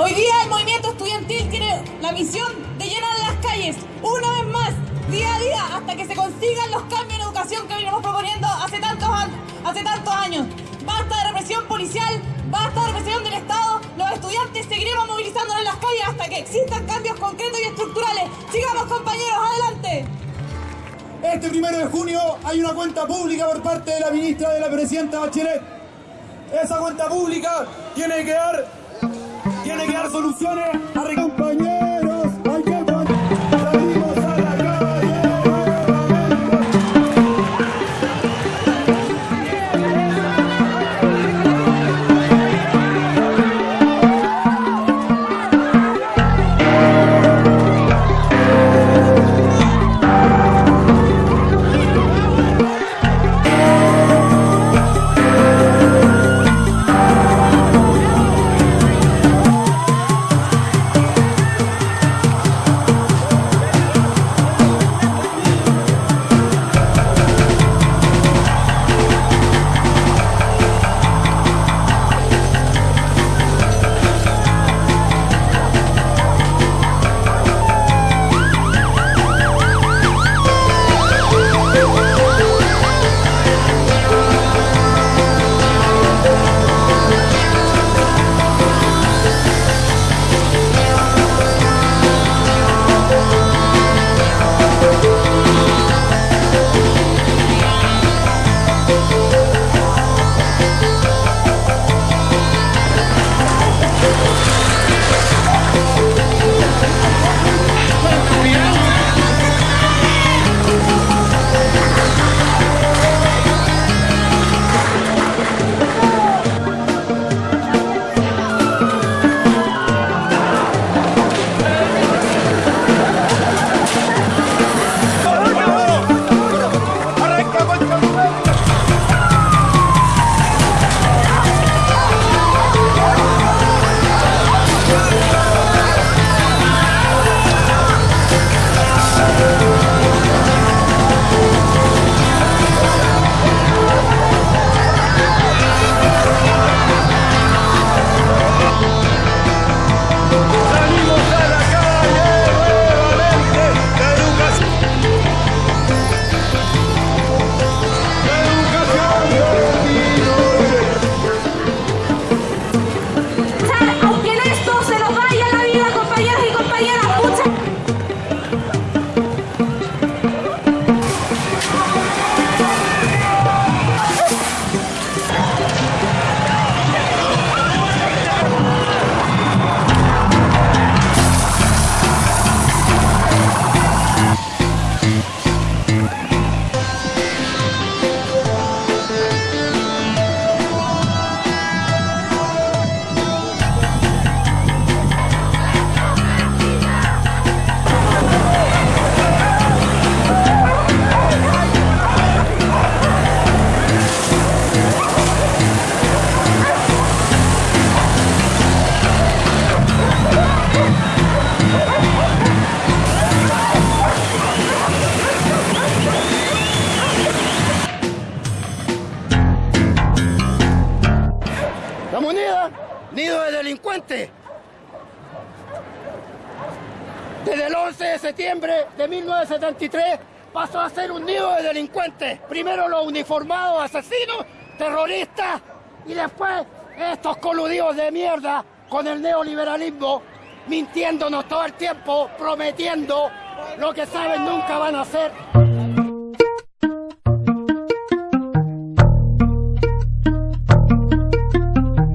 Hoy día el movimiento estudiantil tiene la misión de llenar las calles una vez más, día a día, hasta que se consigan los cambios en educación que venimos proponiendo hace tantos, años. Basta de represión policial, basta de represión del Estado. Los estudiantes seguiremos movilizándonos en las calles hasta que existan cambios concretos y estructurales. Sigamos compañeros, adelante. Este primero de junio hay una cuenta pública por parte de la ministra de la Presidenta Bachelet. Esa cuenta pública tiene que dar, tiene que dar soluciones La moneda, nido de delincuentes. Desde el 11 de septiembre de 1973 pasó a ser un nido de delincuentes. Primero los uniformados asesinos, terroristas y después estos coludidos de mierda con el neoliberalismo, mintiéndonos todo el tiempo, prometiendo lo que saben nunca van a hacer.